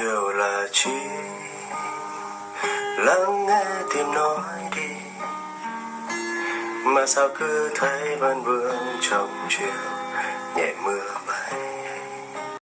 yêu là chi lắng nghe tim nói đi. Mà sao cứ thấy vẫn vương trong chiều